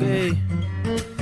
ok.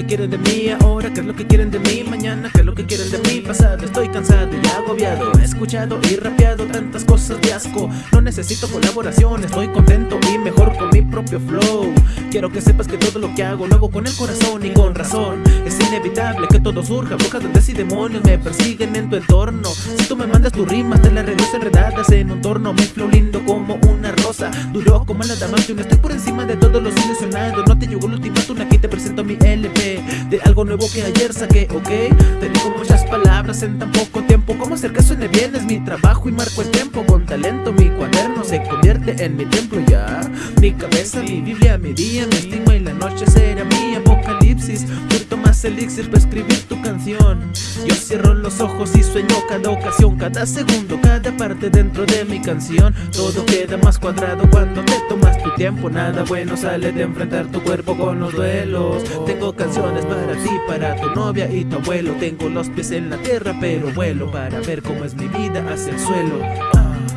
Que quieren de mí ahora? ¿Qué es lo que quieren de mí mañana? ¿Qué es lo que quieren de mí pasado? Estoy cansado y agobiado He escuchado y rapeado tantas cosas de asco No necesito colaboración, estoy contento y mejor con mi propio flow Quiero que sepas que todo lo que hago lo hago con el corazón y con razón Es inevitable que todo surja Brujas, duendes y demonios me persiguen en tu entorno Si tú me mandas tus rimas te las regreso enredadas en un torno Mi flow lindo como una rosa Duro como la adamantium Estoy por encima de todos los ilusionados No te llegó el ultimátum, aquí te presento mi LP De algo nuevo que ayer saqué, ok. Te digo muchas palabras en tan poco tiempo. Como hacer que suene bien es mi trabajo y marco el tiempo. Con talento mi cuaderno se convierte en mi templo ya. Mi cabeza, mi biblia, mi día, mi estigma y la noche será mi Tomas elixir para escribir tu canción. Yo cierro los ojos y sueño cada ocasión Cada segundo, cada parte dentro de mi canción. Todo queda más cuadrado cuando te tomas tu tiempo. Nada bueno sale de enfrentar tu cuerpo con los duelos. Tengo canciones para ti, para tu novia y tu abuelo. Tengo los pies en la tierra pero vuelo Para ver cómo es mi vida hacia el suelo. Ah.